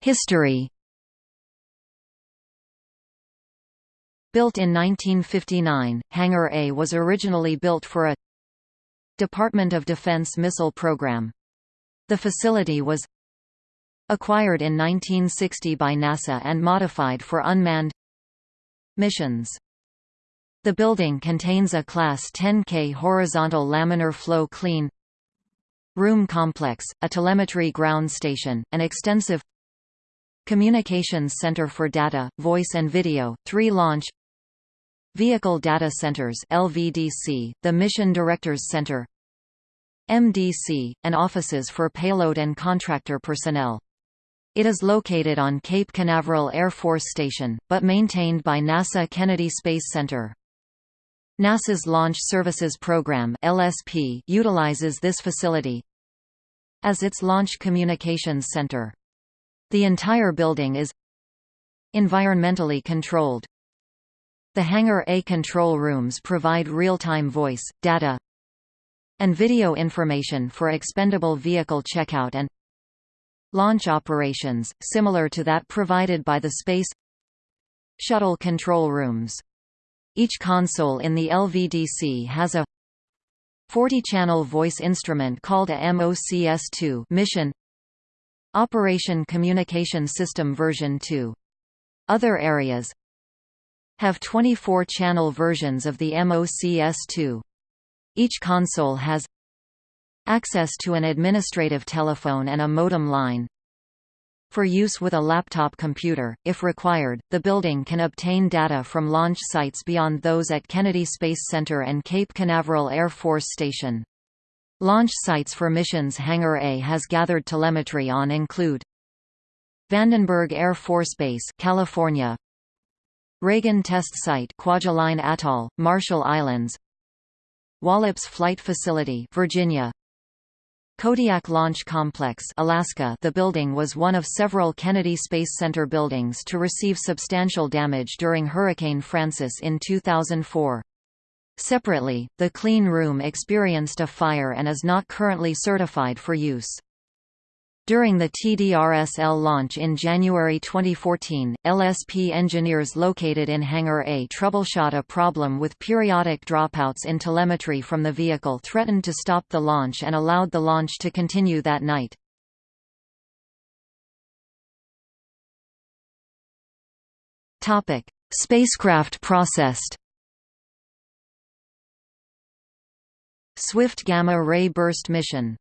History Built in 1959, Hangar A was originally built for a Department of Defense missile program. The facility was acquired in 1960 by NASA and modified for unmanned missions. The building contains a Class 10K horizontal laminar flow clean room complex, a telemetry ground station, an extensive communications center for data, voice and video, three launch Vehicle Data Centers LVDC, the Mission Directors Center MDC, and offices for payload and contractor personnel. It is located on Cape Canaveral Air Force Station, but maintained by NASA Kennedy Space Center. NASA's Launch Services Program LSP utilizes this facility as its Launch Communications Center. The entire building is environmentally controlled. The Hangar A control rooms provide real-time voice, data, and video information for expendable vehicle checkout and launch operations, similar to that provided by the Space Shuttle control rooms. Each console in the LVDC has a 40-channel voice instrument called a MOCS2 mission Operation Communication System version 2. Other areas have 24-channel versions of the MOCS2. Each console has access to an administrative telephone and a modem line, for use with a laptop computer, if required, the building can obtain data from launch sites beyond those at Kennedy Space Center and Cape Canaveral Air Force Station. Launch sites for missions Hangar A has gathered telemetry on include Vandenberg Air Force Base, California. Reagan Test Site, Kwajalein Atoll, Marshall Islands. Wallops Flight Facility, Virginia. Kodiak Launch Complex Alaska The building was one of several Kennedy Space Center buildings to receive substantial damage during Hurricane Frances in 2004. Separately, the clean room experienced a fire and is not currently certified for use. During the TDRSL launch in January 2014, LSP engineers located in Hangar A troubleshot a problem with periodic dropouts in telemetry from the vehicle threatened to stop the launch and allowed the launch to continue that night. Spacecraft processed Swift Gamma Ray Burst Mission